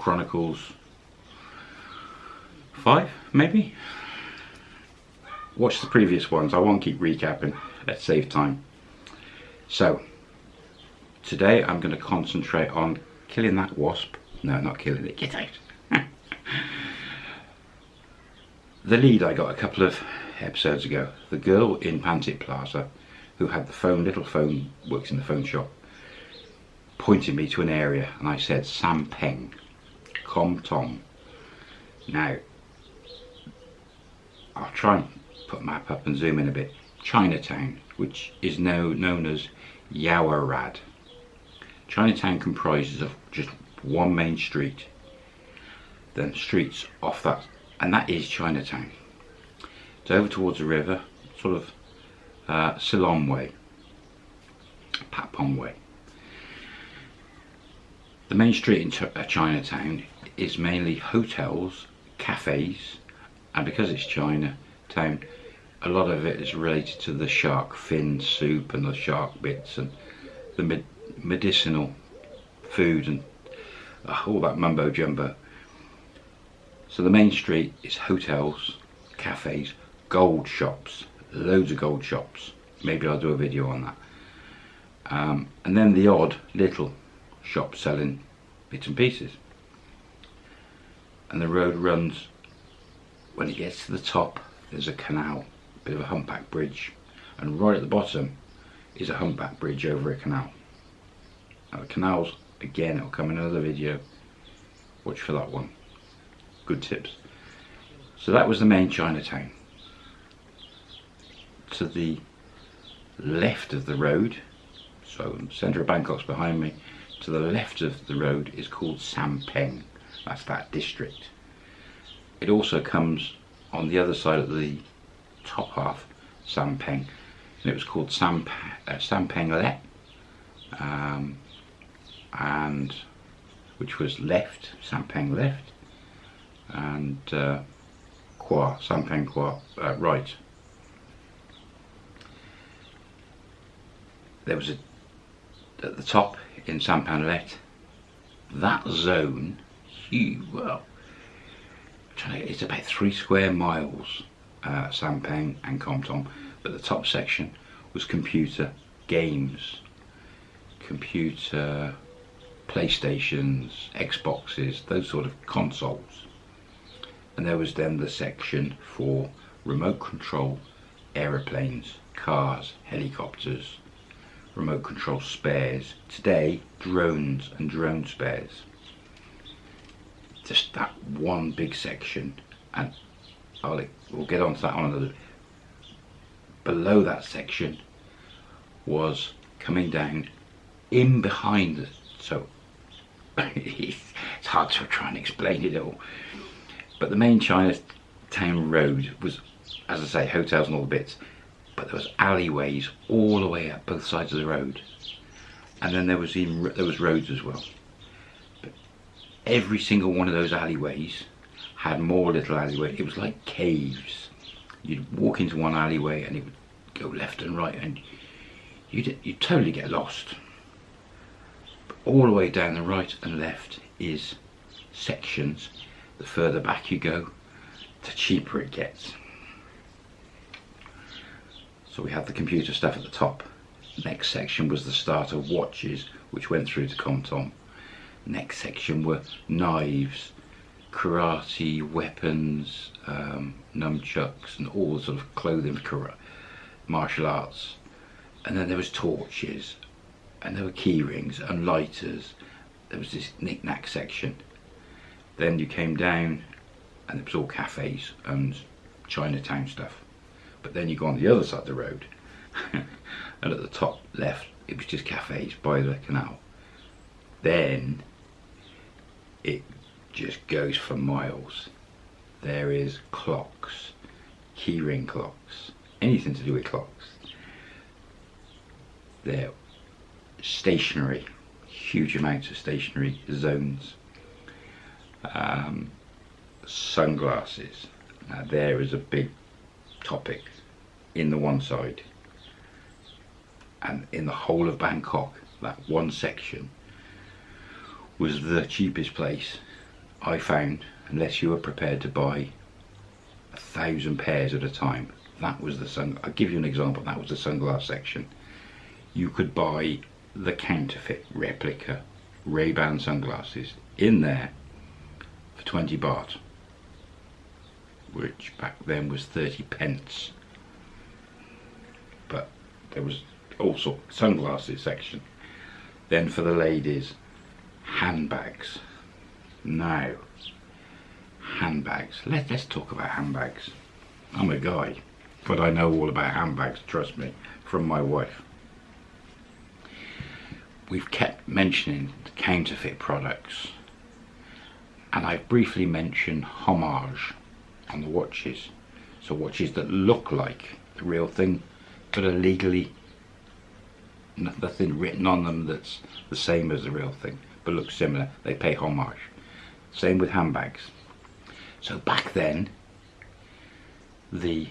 Chronicles 5 maybe? Watch the previous ones, I won't keep recapping, let's save time. So, today I'm going to concentrate on killing that wasp. No, not killing it, get out. the lead I got a couple of episodes ago, the girl in Pantip Plaza who had the phone, little phone, works in the phone shop, pointed me to an area and I said Sampeng, Com Tom. Now, I'll try and put map up and zoom in a bit. Chinatown, which is now known as Yaowarat. Chinatown comprises of just one main street, then streets off that, and that is Chinatown. It's over towards the river, sort of uh, Silom Way, Patpong Way. The main street in Ch uh, Chinatown is mainly hotels, cafes, and because it's Chinatown, a lot of it is related to the shark fin soup and the shark bits and the med medicinal food and uh, all that mumbo jumbo. So the main street is hotels, cafes, gold shops, loads of gold shops. Maybe I'll do a video on that. Um, and then the odd little shop selling bits and pieces. And the road runs, when it gets to the top, there's a canal, a bit of a humpback bridge. And right at the bottom is a humpback bridge over a canal. Now the canals, again, it'll come in another video. Watch for that one. Good tips. So that was the main Chinatown to the left of the road, so centre of Bangkok's behind me, to the left of the road is called Sampeng, that's that district. It also comes on the other side of the top half, Sampeng, and it was called Samp uh, Sampeng Le, um, and which was left, Sampeng left, and uh, Kwa, Sampeng Kwa, uh, right. there was a at the top in Sampanelet that zone huge well it's about three square miles uh, Sampeng and Compton but the top section was computer games computer playstations xboxes those sort of consoles. And there was then the section for remote control aeroplanes cars helicopters remote control spares. Today, drones and drone spares. Just that one big section, and I'll, we'll get onto that on another. Below that section was coming down in behind the, so it's hard to try and explain it all. But the main Chinatown road was, as I say, hotels and all the bits but there was alleyways all the way up both sides of the road. And then there was even there was roads as well. But every single one of those alleyways had more little alleyways it was like caves. You'd walk into one alleyway and it would go left and right and you'd, you'd totally get lost. But all the way down the right and left is sections. The further back you go the cheaper it gets so we had the computer stuff at the top. Next section was the start of watches, which went through to ComTom. Next section were knives, karate, weapons, um, nunchucks, and all the sort of clothing martial arts. And then there was torches, and there were key rings and lighters. There was this knick-knack section. Then you came down, and it was all cafes and Chinatown stuff but then you go on the other side of the road and at the top left it was just cafes by the canal. Then it just goes for miles. There is clocks keyring clocks anything to do with clocks. There stationery huge amounts of stationery zones. Um, sunglasses. Now there is a big topic in the one side and in the whole of Bangkok that one section was the cheapest place I found, unless you were prepared to buy a thousand pairs at a time, that was the sun. I'll give you an example. That was the sunglass section. You could buy the counterfeit replica Ray-Ban sunglasses in there for 20 baht, which back then was 30 pence. But there was also sunglasses section. Then for the ladies, handbags. Now, handbags. Let, let's talk about handbags. I'm a guy, but I know all about handbags, trust me, from my wife. We've kept mentioning counterfeit products, and I've briefly mentioned homage on the watches. So watches that look like the real thing, but are legally nothing written on them that's the same as the real thing, but looks similar. They pay homage. Same with handbags. So back then, the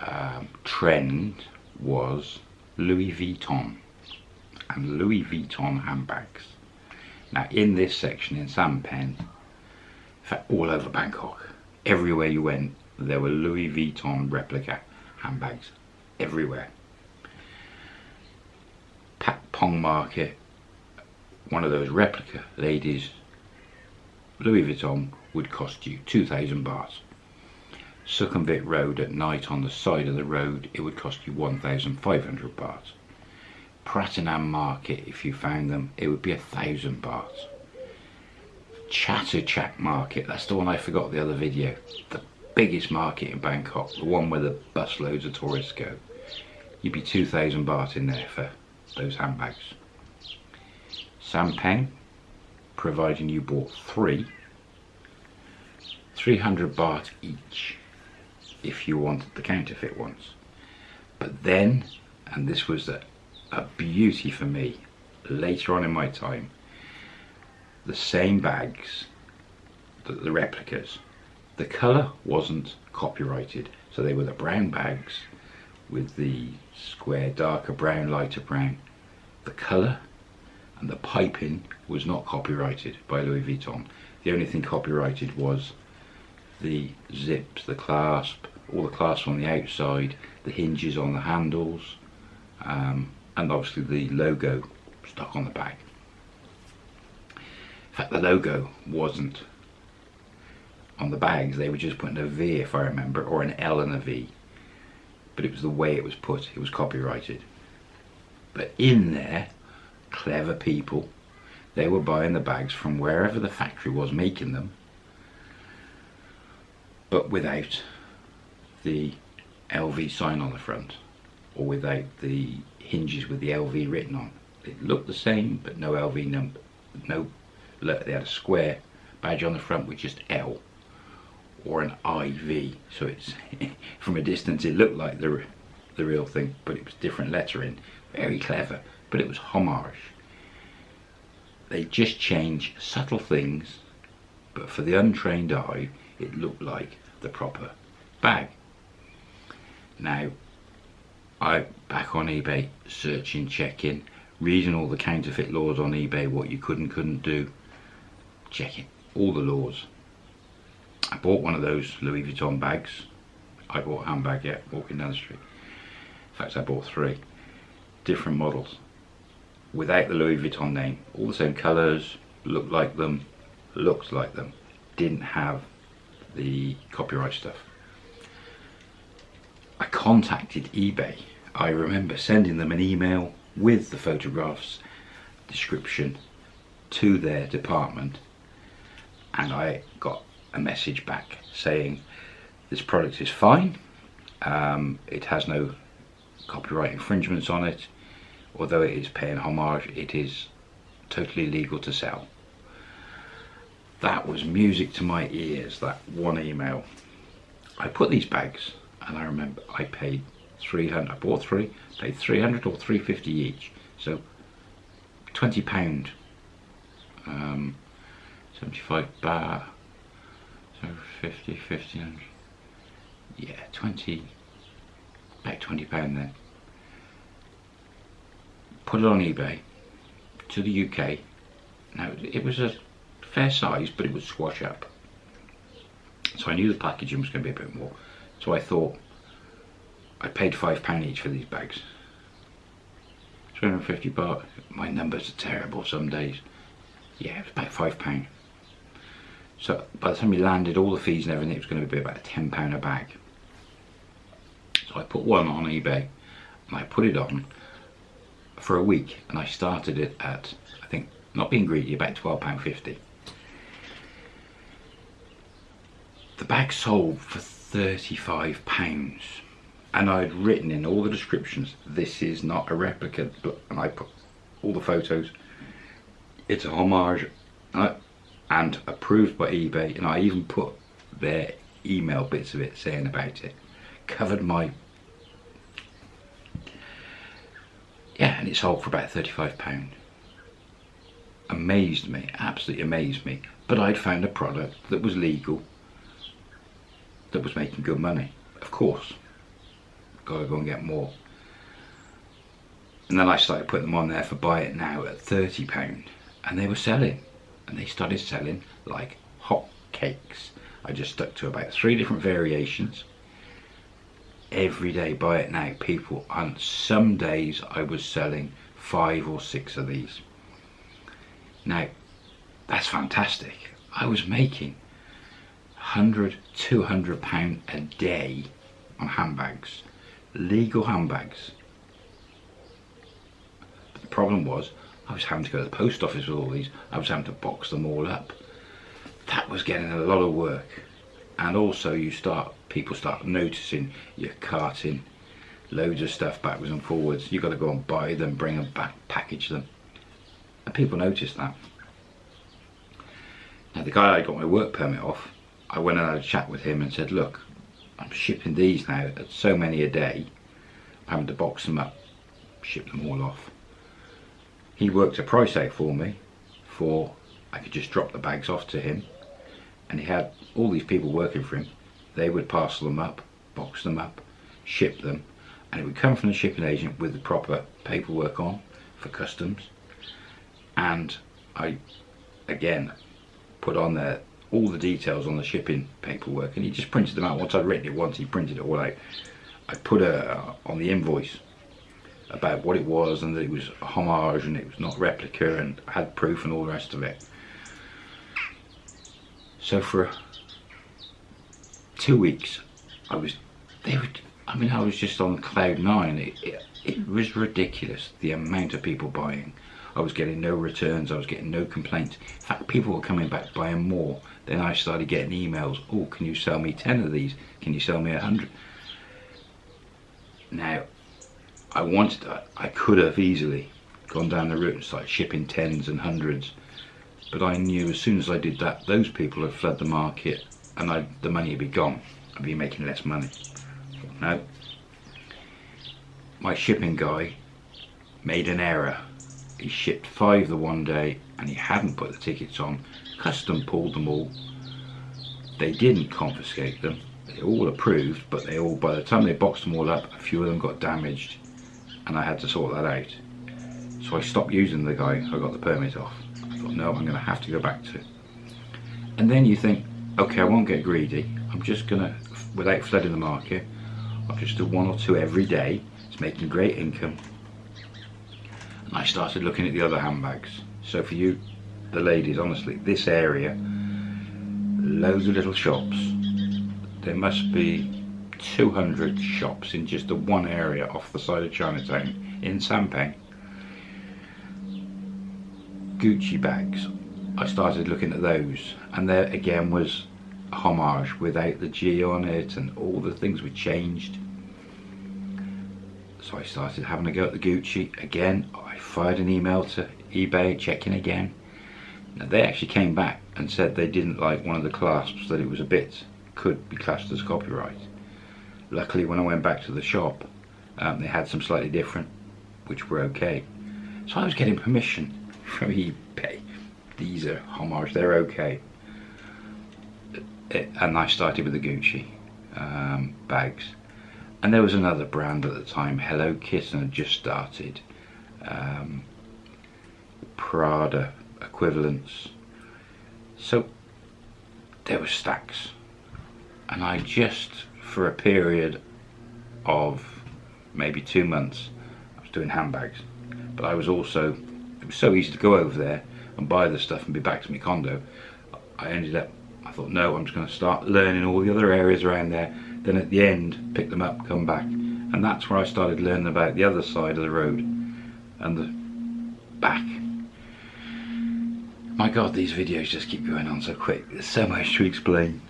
um, trend was Louis Vuitton and Louis Vuitton handbags. Now in this section in Sampeng, all over Bangkok, everywhere you went there were Louis Vuitton replica handbags everywhere. Pat Pong Market, one of those replica ladies, Louis Vuitton would cost you 2,000 baht. Sukhumvit Road at night on the side of the road, it would cost you 1,500 baht. Pratunam Market, if you found them, it would be a thousand baht. Chatuchak Market, that's the one I forgot the other video. The biggest market in Bangkok, the one where the busloads of tourists go. You'd be 2,000 baht in there for those handbags. Sampeng, providing you bought three, 300 baht each if you wanted the counterfeit ones. But then, and this was a, a beauty for me later on in my time, the same bags, the, the replicas, the colour wasn't copyrighted. So they were the brown bags with the square darker brown, lighter brown. The colour and the piping was not copyrighted by Louis Vuitton. The only thing copyrighted was the zips, the clasp, all the clasps on the outside, the hinges on the handles, um, and obviously the logo stuck on the back. Fact, the logo wasn't on the bags, they were just putting a V if I remember, or an L and a V. But it was the way it was put, it was copyrighted. But in there, clever people, they were buying the bags from wherever the factory was making them, but without the LV sign on the front, or without the hinges with the LV written on. It looked the same, but no LV number, no, look, they had a square badge on the front with just L or an IV. So it's from a distance it looked like the the real thing, but it was different lettering. Very clever, but it was homage. They just change subtle things, but for the untrained eye, it looked like the proper bag. Now, I back on eBay searching, checking, reading all the counterfeit laws on eBay, what you could and couldn't do, checking all the laws. I bought one of those Louis Vuitton bags. I bought a handbag, yeah, walking down the street. In fact, I bought three different models without the Louis Vuitton name. All the same colours, looked like them, looked like them. Didn't have the copyright stuff. I contacted eBay. I remember sending them an email with the photographs description to their department and I got a message back saying this product is fine. Um, it has no copyright infringements on it. Although it is paying homage it is totally legal to sell. That was music to my ears that one email. I put these bags and I remember I paid 300 I bought three paid 300 or 350 each. So 20 pound um, 75 baht so 50 1500 yeah 20 about 20 pound then put it on eBay to the UK now it was a fair size, but it would squash up. So I knew the packaging was going to be a bit more. So I thought I paid five pound each for these bags. 250 baht. My numbers are terrible some days. Yeah, it was about five pound. So by the time we landed all the fees and everything, it was going to be about ten pound a bag. So I put one on eBay and I put it on for a week and I started it at I think not being greedy about £12.50 the bag sold for 35 pounds and I'd written in all the descriptions this is not a replica and I put all the photos. It's a homage and approved by eBay and I even put their email bits of it saying about it. Covered my yeah and it sold for about 35 pound. Amazed me absolutely amazed me. But I'd found a product that was legal that was making good money. Of course gotta go and get more. And then I started putting them on there for buy it now at 30 pound and they were selling and they started selling like hot cakes I just stuck to about three different variations. Every day buy it now people on some days I was selling five or six of these. Now that's fantastic. I was making 100 200 pound a day on handbags legal handbags. But the problem was I was having to go to the post office with all these. I was having to box them all up. That was getting a lot of work. And also you start people start noticing you're carting loads of stuff backwards and forwards. You've got to go and buy them bring them back package them. And people notice that. Now the guy I got my work permit off I went and had a chat with him and said look I'm shipping these now at so many a day. I'm having to box them up ship them all off he worked a price out for me for I could just drop the bags off to him. And he had all these people working for him. They would parcel them up box them up ship them. And it would come from the shipping agent with the proper paperwork on for customs. And I again put on there all the details on the shipping paperwork. And he just printed them out. Once I'd written it once he printed it all out I put a on the invoice about what it was and that it was a homage and it was not replica and had proof and all the rest of it so for two weeks, I was, they would, I mean, I was just on cloud nine. It, it, it was ridiculous, the amount of people buying. I was getting no returns, I was getting no complaints. In fact, people were coming back buying more. Then I started getting emails, oh, can you sell me 10 of these? Can you sell me a 100? Now, I wanted, that. I could have easily gone down the route and started shipping tens and hundreds but I knew as soon as I did that those people had fled the market and I, the money would be gone. I'd be making less money. No. My shipping guy made an error. He shipped five the one day and he hadn't put the tickets on custom pulled them all. They didn't confiscate them. They all approved but they all by the time they boxed them all up a few of them got damaged and I had to sort that out so I stopped using the guy I got the permit off I thought, no, I'm going to have to go back to. And then you think, okay, I won't get greedy. I'm just going to, without flooding the market, I'll just do one or two every day. It's making great income. And I started looking at the other handbags. So for you, the ladies, honestly, this area, loads of little shops. There must be 200 shops in just the one area off the side of Chinatown in Sampeng. Gucci bags. I started looking at those and there again was homage without the G on it and all the things were changed. So I started having a go at the Gucci. Again I fired an email to eBay checking again. Now they actually came back and said they didn't like one of the clasps that it was a bit could be classed as copyright luckily when I went back to the shop um, they had some slightly different which were okay so I was getting permission from eBay. These are homage, they're okay. It, and I started with the Gucci um, bags. And there was another brand at the time, Hello Kitten had just started. Um, Prada equivalents. So there were stacks and I just for a period of maybe two months I was doing handbags. But I was also it was so easy to go over there and buy the stuff and be back to my condo. I ended up I thought no I'm just going to start learning all the other areas around there. Then at the end pick them up come back. And that's where I started learning about the other side of the road and the back. My god these videos just keep going on so quick. There's so much to explain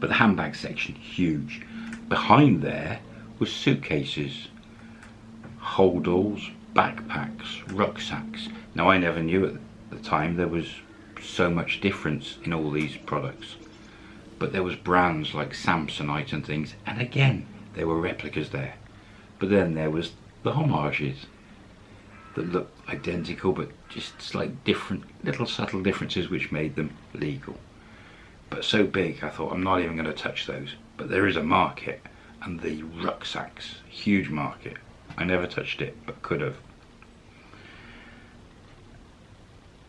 but the handbag section huge. Behind there was suitcases holdalls backpacks rucksacks. Now I never knew at the time there was so much difference in all these products. But there was brands like Samsonite and things and again there were replicas there. But then there was the homages that looked identical but just slight different little subtle differences which made them legal but so big I thought I'm not even going to touch those. But there is a market and the rucksacks huge market. I never touched it but could have.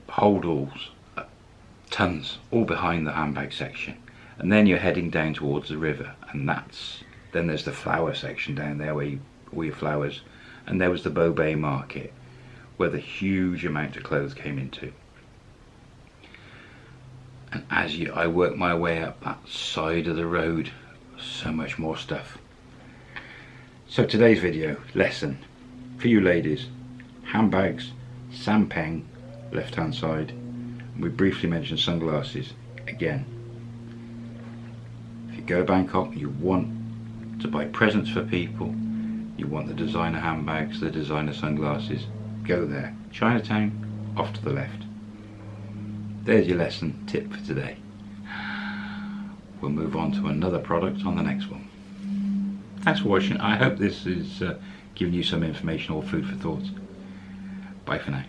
Holdalls uh, tons all behind the handbag section. And then you're heading down towards the river and that's then there's the flower section down there where you all your flowers. And there was the Bobae market where the huge amount of clothes came into and as you, I work my way up that side of the road so much more stuff. So today's video lesson. For you ladies handbags Sampeng left hand side. We briefly mentioned sunglasses again. If you go to Bangkok you want to buy presents for people. You want the designer handbags the designer sunglasses. Go there. Chinatown off to the left there's your lesson tip for today. We'll move on to another product on the next one. Thanks for watching I hope this is uh, giving you some information or food for thought. Bye for now